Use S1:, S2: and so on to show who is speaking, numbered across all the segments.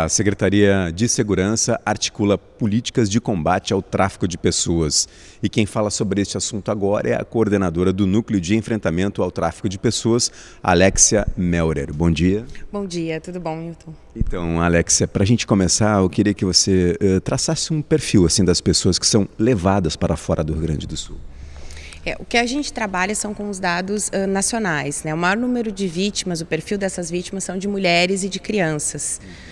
S1: A Secretaria de Segurança articula políticas de combate ao tráfico de pessoas. E quem fala sobre este assunto agora é a coordenadora do Núcleo de Enfrentamento ao Tráfico de Pessoas, Alexia Melrer. Bom dia.
S2: Bom dia, tudo bom, Milton?
S1: Então, Alexia, para a gente começar, eu queria que você uh, traçasse um perfil assim das pessoas que são levadas para fora do Rio Grande do Sul.
S2: É, o que a gente trabalha são com os dados uh, nacionais. Né? O maior número de vítimas, o perfil dessas vítimas são de mulheres e de crianças. Uh,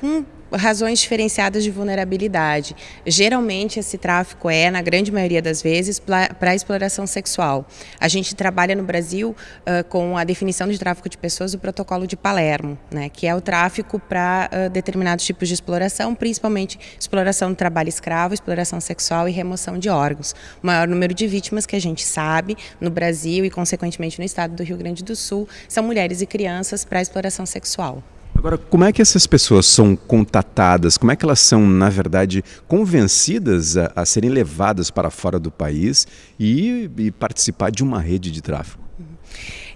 S2: com razões diferenciadas de vulnerabilidade. Geralmente esse tráfico é, na grande maioria das vezes, para exploração sexual. A gente trabalha no Brasil uh, com a definição de tráfico de pessoas, o protocolo de Palermo, né, que é o tráfico para uh, determinados tipos de exploração, principalmente exploração do trabalho escravo, exploração sexual e remoção de órgãos. O maior número de vítimas que a gente sabe no Brasil e, consequentemente, no estado do Rio Grande do Sul são mulheres e crianças para exploração sexual.
S1: Agora, como é que essas pessoas são contatadas? Como é que elas são, na verdade, convencidas a, a serem levadas para fora do país e, e participar de uma rede de tráfico?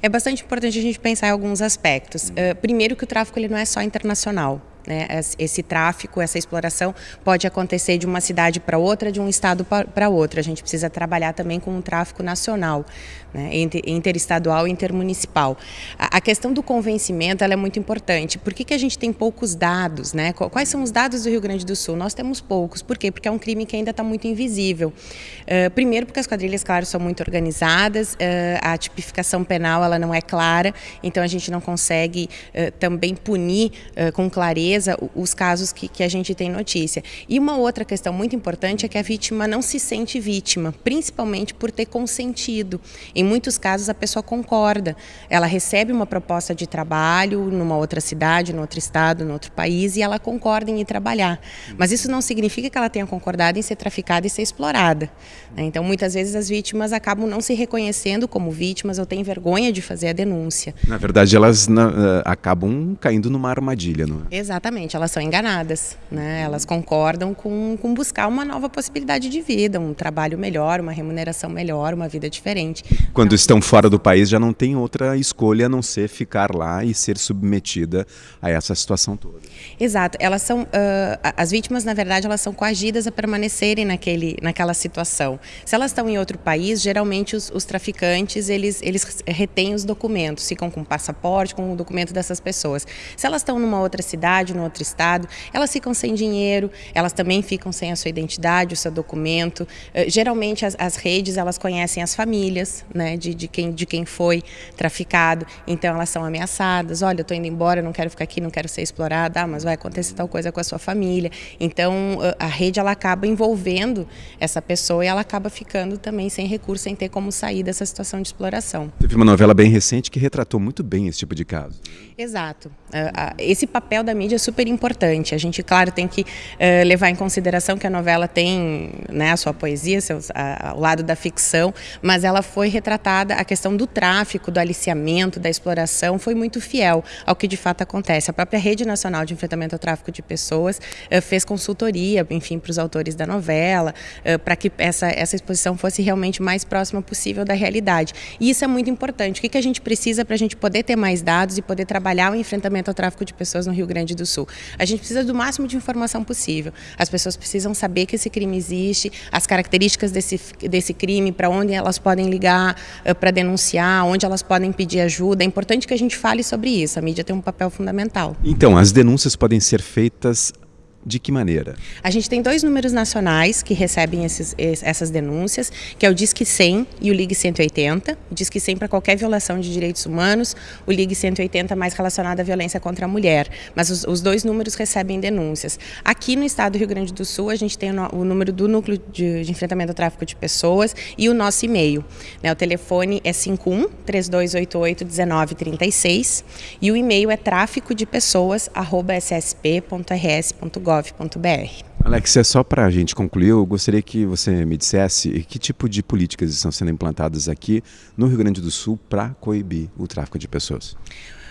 S2: É bastante importante a gente pensar em alguns aspectos. Uh, primeiro que o tráfico ele não é só internacional. Né? Esse tráfico, essa exploração pode acontecer de uma cidade para outra, de um estado para outro. A gente precisa trabalhar também com um tráfico nacional, né? interestadual e intermunicipal. A, questão do convencimento é muito importante. Por que, que a gente tem poucos dados? Né? Quais são os dados do Rio Grande do Sul? Nós temos poucos. Por quê? Porque é um crime que ainda está muito invisível. Uh, primeiro porque as quadrilhas, claro, são muito organizadas, uh, a tipificação penal ela não é clara, então a gente não consegue uh, também punir com clareza os casos que, que a gente tem notícia. E uma outra questão muito importante é que a vítima não se sente vítima, principalmente por ter consentido. Em muitos casos a pessoa concorda, ela recebe uma proposta de trabalho numa outra cidade, no outro estado, no outro país e ela concorda em ir trabalhar. Mas isso não significa que ela tenha concordado em ser traficada e ser explorada. Né? Então muitas vezes as vítimas acabam não se reconhecendo como vítimas ou têm vergonha de fazer a denúncia.
S1: Na verdade elas na, eh, acabam caindo numa armadilha, não
S2: é? Exatamente. Exatamente, elas são enganadas, né? elas concordam com, com buscar uma nova possibilidade de vida, um trabalho melhor, uma remuneração melhor, uma vida diferente.
S1: Quando então, estão fora do país já não tem outra escolha a não ser ficar lá e ser submetida a essa situação toda.
S2: Exato, elas são, uh, as vítimas na verdade elas são coagidas a permanecerem naquele, naquela situação. Se elas estão em outro país, geralmente os, os traficantes eles, eles retêm os documentos, ficam com o passaporte, com o documento dessas pessoas. Se elas estão numa outra cidade, no outro estado, elas ficam sem dinheiro, elas também ficam sem a sua identidade, o seu documento. Uh, geralmente as, as, redes elas conhecem as famílias, né, de, de, quem, de quem foi traficado, então elas são ameaçadas. Olha, eu estou indo embora, não quero ficar aqui, não quero ser explorada, ah, mas vai acontecer tal coisa com a sua família. Então uh, a rede ela acaba envolvendo essa pessoa e ela acaba ficando também sem recurso, sem ter como sair dessa situação de exploração.
S1: Teve uma novela bem recente que retratou muito bem esse tipo de caso.
S2: Exato. Uh, esse papel da mídia é super importante. A gente, claro, tem que uh, levar em consideração que a novela tem né, a sua poesia, seus, a, o lado da ficção, mas ela foi retratada, a questão do tráfico, do aliciamento, da exploração, foi muito fiel ao que de fato acontece. A própria Rede Nacional de Enfrentamento ao Tráfico de Pessoas uh, fez consultoria, enfim, para os autores da novela, uh, para que essa, essa exposição fosse realmente mais próxima possível da realidade. E isso é muito importante. O que, que a gente precisa para a gente poder ter mais dados e poder trabalhar o enfrentamento ao tráfico de pessoas no Rio Grande do Sul? A gente precisa do máximo de informação possível. As pessoas precisam saber que esse crime existe, as características desse, desse crime, para onde elas podem ligar uh, para denunciar, onde elas podem pedir ajuda. É importante que a gente fale sobre isso. A mídia tem um papel fundamental.
S1: Então, as denúncias podem ser feitas de que maneira?
S2: A gente tem dois números nacionais que recebem esses, essas denúncias, que é o Disque 100 e o Ligue 180. O Disque 100 para qualquer violação de direitos humanos, o Ligue 180 mais relacionado à violência contra a mulher. Mas os, os dois números recebem denúncias. Aqui no estado do Rio Grande do Sul, a gente tem o, o número do Núcleo de, de, Enfrentamento ao Tráfico de Pessoas e o nosso e-mail. Né, o telefone é 51 3288 1936 e o e-mail é tráfico de pessoas ssp.rs.gov gov.br.
S1: Alexia, só para a gente concluir, eu gostaria que você me dissesse que tipo de políticas estão sendo implantadas aqui no Rio Grande do Sul para coibir o tráfico de pessoas.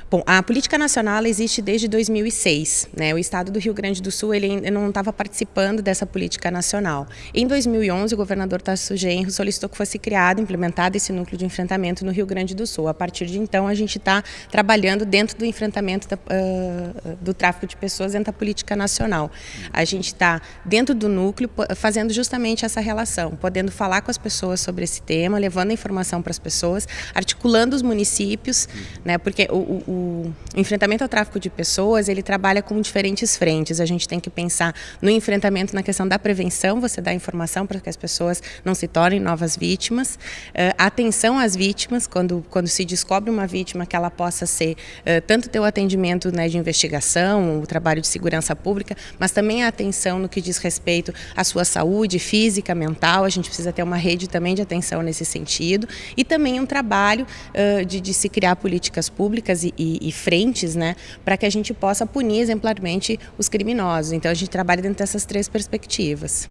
S2: Bom, a política nacional existe desde 2006. Né? O Estado do Rio Grande do Sul ele não estava participando dessa política nacional. Em 2011, o governador Tarso Genro solicitou que fosse criado, implementado esse núcleo de enfrentamento no Rio Grande do Sul. A partir de então, a gente está trabalhando dentro do enfrentamento da, uh, do tráfico de pessoas dentro da política nacional. A gente está dentro do núcleo fazendo justamente essa relação, podendo falar com as pessoas sobre esse tema, levando a informação para as pessoas, articulando os municípios, né? porque o, o o enfrentamento ao tráfico de pessoas, ele trabalha com diferentes frentes. A gente tem que pensar no enfrentamento na questão da prevenção, você dá informação para que as pessoas não se tornem novas vítimas. Uh, atenção às vítimas, quando, quando se descobre uma vítima, que ela possa ser uh, tanto ter o atendimento né, de investigação, o trabalho de segurança pública, mas também a atenção no que diz respeito à sua saúde física, mental. A gente precisa ter uma rede também de atenção nesse sentido. E também um trabalho uh, de, de se criar políticas públicas e, frentes, né, para que a gente possa punir exemplarmente os criminosos. Então a gente trabalha dentro dessas três perspectivas.